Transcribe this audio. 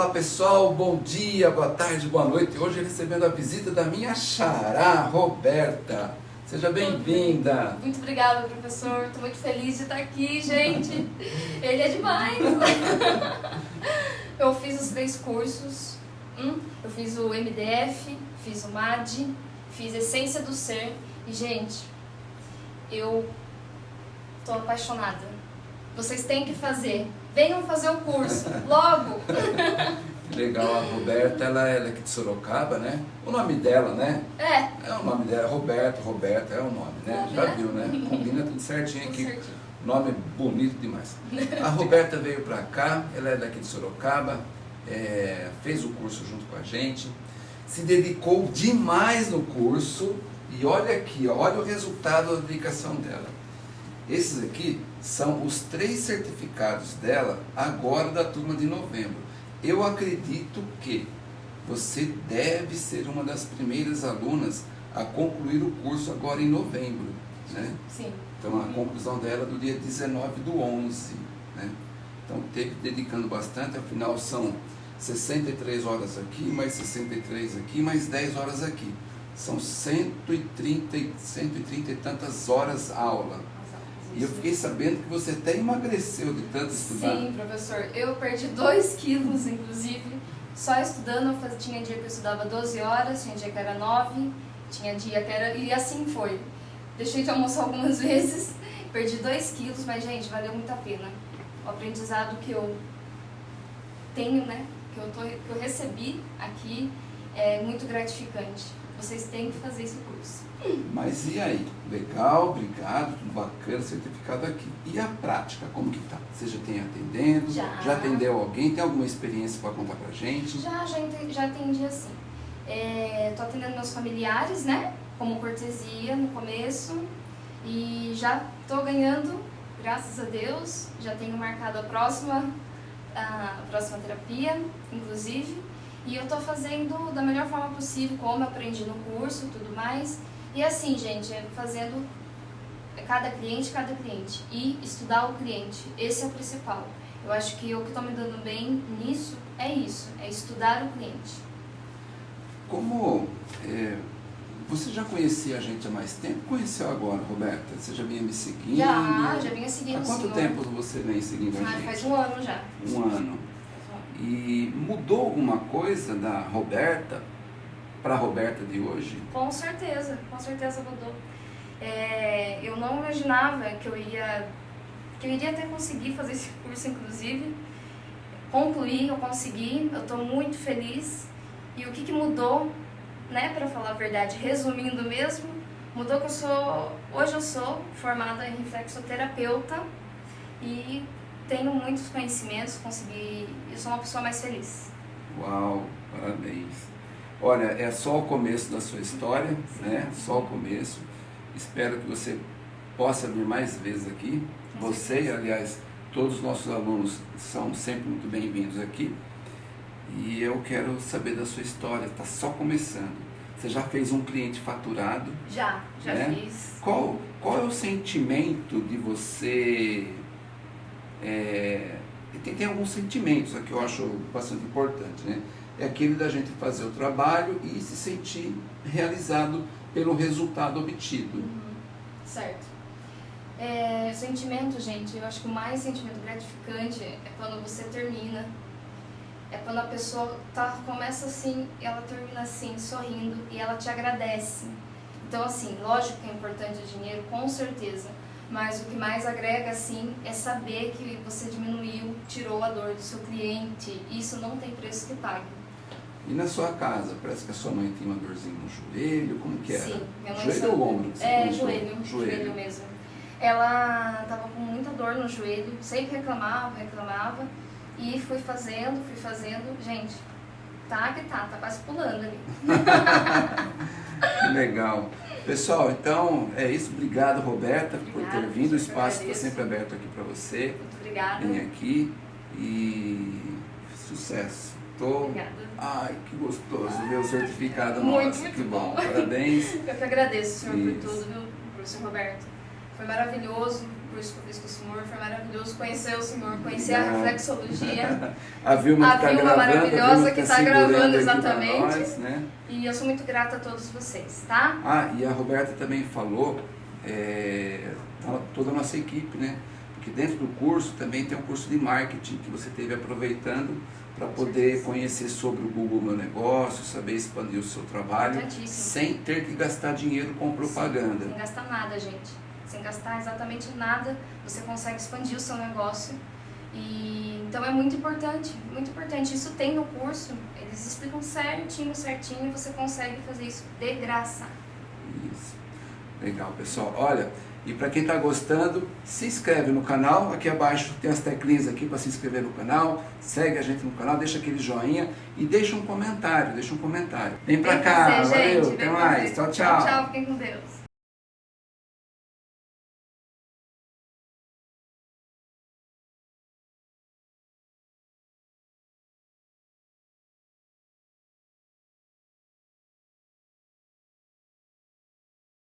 Olá pessoal, bom dia, boa tarde, boa noite. Hoje recebendo a visita da minha xará, Roberta. Seja bem-vinda. Muito obrigada, professor. Estou muito feliz de estar aqui, gente. Ele é demais. Eu fiz os três cursos. Hum, eu fiz o MDF, fiz o MAD, fiz Essência do Ser. E, gente, eu estou apaixonada. Vocês têm que fazer. Venham fazer o curso, logo! Legal, a Roberta, ela é daqui de Sorocaba, né? O nome dela, né? É. É o nome dela, Roberto, Roberta, é o nome, né? Já viu, né? Combina tudo certinho Tudo aqui. certinho. Nome bonito demais. A Roberta veio pra cá, ela é daqui de Sorocaba, é, fez o curso junto com a gente, se dedicou demais no curso e olha aqui, olha o resultado da dedicação dela. Esses aqui são os três certificados dela agora da turma de novembro. Eu acredito que você deve ser uma das primeiras alunas a concluir o curso agora em novembro. Né? Sim. Então a conclusão dela é do dia 19 do 11. Né? Então teve dedicando bastante, afinal são 63 horas aqui, mais 63 aqui, mais 10 horas aqui. São 130, e- 130 e tantas horas aula. E eu fiquei sabendo que você até emagreceu de tanto estudar. Sim, professor. Eu perdi 2 quilos, inclusive, só estudando. Fazia, tinha dia que eu estudava 12 horas, tinha dia que era 9, tinha dia que era... E assim foi. Deixei de almoçar algumas vezes, perdi 2 quilos, mas, gente, valeu muito a pena. O aprendizado que eu tenho, né, que eu, tô, que eu recebi aqui é muito gratificante. Vocês têm que fazer esse curso. Mas e aí? Legal, obrigado, tudo bacana, certificado aqui. E a prática, como que tá? Você já tem atendendo? Já. atendeu alguém? Tem alguma experiência para contar pra gente? Já, já, já atendi assim. É, tô atendendo meus familiares, né? Como cortesia no começo. E já tô ganhando, graças a Deus. Já tenho marcado a próxima, a próxima terapia, inclusive. E eu tô fazendo da melhor forma possível, como aprendi no curso e tudo mais. E assim, gente, é fazendo cada cliente, cada cliente. E estudar o cliente. Esse é o principal. Eu acho que o que está me dando bem nisso é isso, é estudar o cliente. Como é, você já conhecia a gente há mais tempo? Conheceu agora, Roberta? Você já vinha me seguindo? Já, já vinha seguindo Há quanto senhor. tempo você vem seguindo a Ah, gente? faz um ano já. Um ano. E mudou alguma coisa da Roberta para a Roberta de hoje? Com certeza, com certeza mudou. É, eu não imaginava que eu ia que eu iria até conseguir fazer esse curso, inclusive. Concluí, eu consegui, eu estou muito feliz. E o que, que mudou, né, para falar a verdade, resumindo mesmo, mudou que eu sou, hoje eu sou formada em reflexoterapeuta e tenho muitos conhecimentos, consegui, eu sou uma pessoa mais feliz. Uau, parabéns. Olha, é só o começo da sua história, né? Só o começo. Espero que você possa vir mais vezes aqui. Você, aliás, todos os nossos alunos são sempre muito bem-vindos aqui. E eu quero saber da sua história, está só começando. Você já fez um cliente faturado. Já, já né? fiz. Qual, qual é o sentimento de você. É, tem, tem alguns sentimentos aqui que eu acho bastante importante, né? É aquele da gente fazer o trabalho e se sentir realizado pelo resultado obtido. Uhum, Certo. É, sentimento, gente, eu acho que o mais sentimento gratificante é quando você termina. É quando a pessoa tá, começa assim, ela termina assim, sorrindo, e ela te agradece. Então, assim, lógico que é importante o dinheiro, com certeza. Mas o que mais agrega, assim, é saber que você diminuiu, tirou a dor do seu cliente. Isso não tem preço que pague. E na sua casa, parece que a sua mãe tem uma dorzinha no joelho, como que era? Sim, minha mãe joelho sabe. ou ombro? É, joelho, joelho, mesmo. Ela tava com muita dor no joelho, sempre reclamava, reclamava. E fui fazendo, fui fazendo. Gente, tá que tá, tá quase pulando ali. Que legal. Pessoal, então é isso. Obrigado, Roberta, por ter Obrigada, vindo. O espaço está sempre aberto aqui para você. Muito obrigada. Vem aqui e sucesso. Tô... Obrigada. Ai, que gostoso ver o certificado. Muito, Nossa, muito que bom. bom. Parabéns. Eu que agradeço, senhor, Isso. por tudo, viu, professor Roberto. Foi maravilhoso. Curso que eu fiz com o senhor, foi maravilhoso conhecer o senhor, conhecer a reflexologia. a Vilma, a tá Vilma gravando, maravilhosa que está gravando exatamente. Nós, né? E eu sou muito grata a todos vocês, tá? Ah, e a Roberta também falou, é, toda a nossa equipe, né? Porque dentro do curso também tem um curso de marketing que você teve aproveitando para poder conhecer sobre o Google Meu Negócio, saber expandir o seu trabalho, sem ter que gastar dinheiro com propaganda. Sim, sem gastar nada, gente. Sem gastar exatamente nada, você consegue expandir o seu negócio. E então é muito importante, muito importante. Isso tem no curso, eles explicam certinho, certinho, e você consegue fazer isso de graça. Isso. Legal, pessoal. Olha, e para quem está gostando, se inscreve no canal. Aqui abaixo tem as teclinhas aqui para se inscrever no canal. Segue a gente no canal, deixa aquele joinha e deixa um comentário. Deixa um comentário. Vem para cá, valeu, gente, até mais. Tchau, tchau. Tchau, tchau, fiquem com Deus.